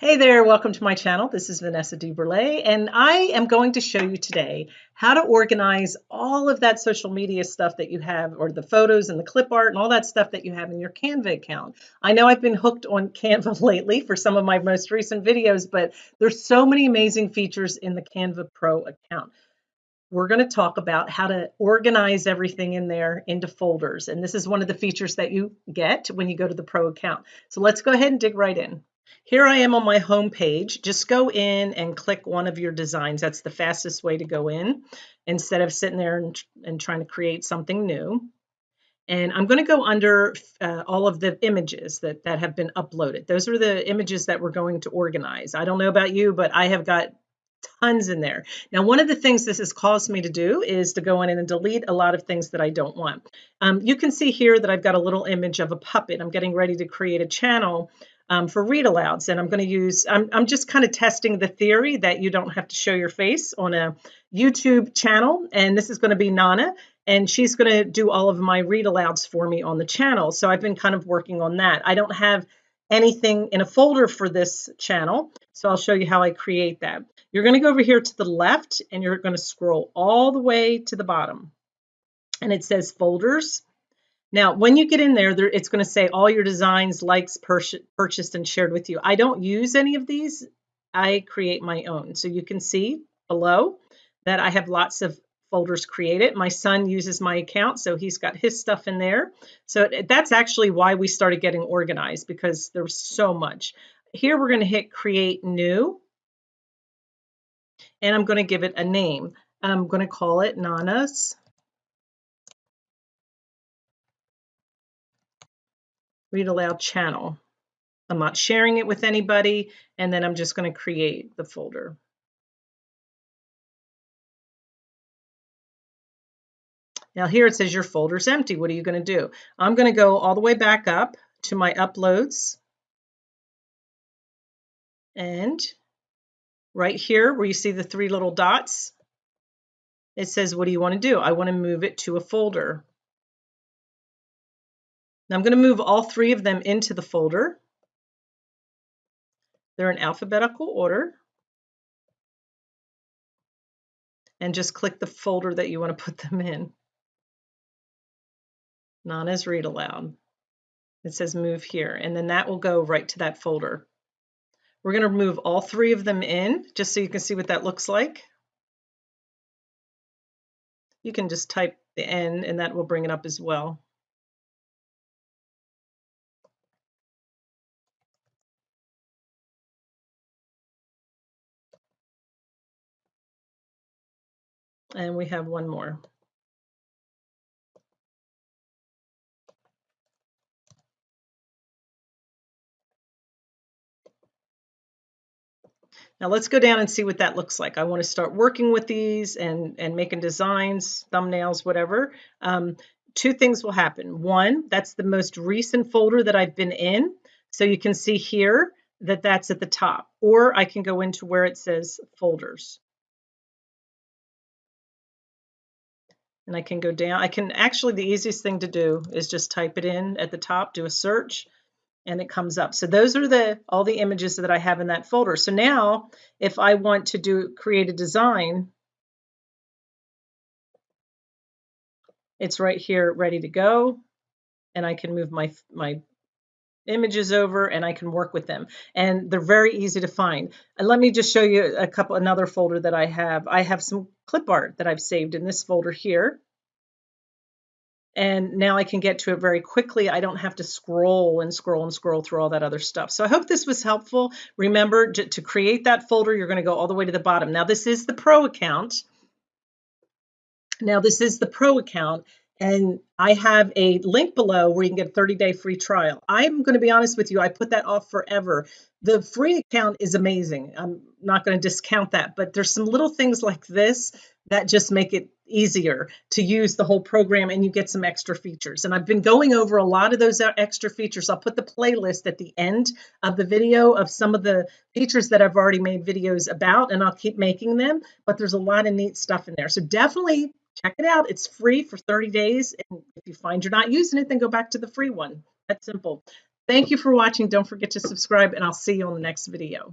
Hey there, welcome to my channel. This is Vanessa DeBurle, and I am going to show you today how to organize all of that social media stuff that you have, or the photos and the clip art and all that stuff that you have in your Canva account. I know I've been hooked on Canva lately for some of my most recent videos, but there's so many amazing features in the Canva Pro account. We're going to talk about how to organize everything in there into folders, and this is one of the features that you get when you go to the Pro account. So let's go ahead and dig right in. Here I am on my home page. Just go in and click one of your designs. That's the fastest way to go in instead of sitting there and, and trying to create something new. And I'm going to go under uh, all of the images that, that have been uploaded. Those are the images that we're going to organize. I don't know about you, but I have got tons in there. Now, one of the things this has caused me to do is to go in and delete a lot of things that I don't want. Um, you can see here that I've got a little image of a puppet. I'm getting ready to create a channel um, for read alouds. And I'm going to use, I'm, I'm just kind of testing the theory that you don't have to show your face on a YouTube channel. And this is going to be Nana, and she's going to do all of my read alouds for me on the channel. So I've been kind of working on that. I don't have anything in a folder for this channel. So I'll show you how I create that. You're going to go over here to the left and you're going to scroll all the way to the bottom. And it says folders. Now, when you get in there, there it's going to say all your designs, likes, purchased, and shared with you. I don't use any of these. I create my own. So you can see below that I have lots of folders created. My son uses my account, so he's got his stuff in there. So that's actually why we started getting organized because there's so much. Here we're going to hit create new. And I'm going to give it a name. I'm going to call it Nana's read aloud channel. I'm not sharing it with anybody, and then I'm just going to create the folder. Now here it says your folder's empty. What are you going to do? I'm going to go all the way back up to my uploads. And right here where you see the three little dots, it says, what do you want to do? I want to move it to a folder. Now I'm going to move all three of them into the folder. They're in alphabetical order. And just click the folder that you want to put them in. Nana's read aloud. It says move here, and then that will go right to that folder. We're going to move all three of them in just so you can see what that looks like. You can just type the N and that will bring it up as well. And we have one more. Now let's go down and see what that looks like. I want to start working with these and, and making designs, thumbnails, whatever. Um, two things will happen. One, that's the most recent folder that I've been in. So you can see here that that's at the top. Or I can go into where it says folders. And I can go down. I can actually, the easiest thing to do is just type it in at the top, do a search, and it comes up. So those are the all the images that I have in that folder. So now if I want to do create a design, it's right here ready to go. And I can move my, my images over and I can work with them. And they're very easy to find. And let me just show you a couple, another folder that I have. I have some clip art that I've saved in this folder here. And now I can get to it very quickly. I don't have to scroll and scroll and scroll through all that other stuff. So I hope this was helpful. Remember to create that folder, you're going to go all the way to the bottom. Now this is the pro account. Now this is the pro account and I have a link below where you can get a 30 day free trial. I'm going to be honest with you, I put that off forever. The free account is amazing. I'm not going to discount that, but there's some little things like this that just make it easier to use the whole program and you get some extra features. And I've been going over a lot of those extra features. I'll put the playlist at the end of the video of some of the features that I've already made videos about and I'll keep making them, but there's a lot of neat stuff in there. So definitely check it out. It's free for 30 days. And if you find you're not using it, then go back to the free one. That's simple. Thank you for watching. Don't forget to subscribe and I'll see you on the next video.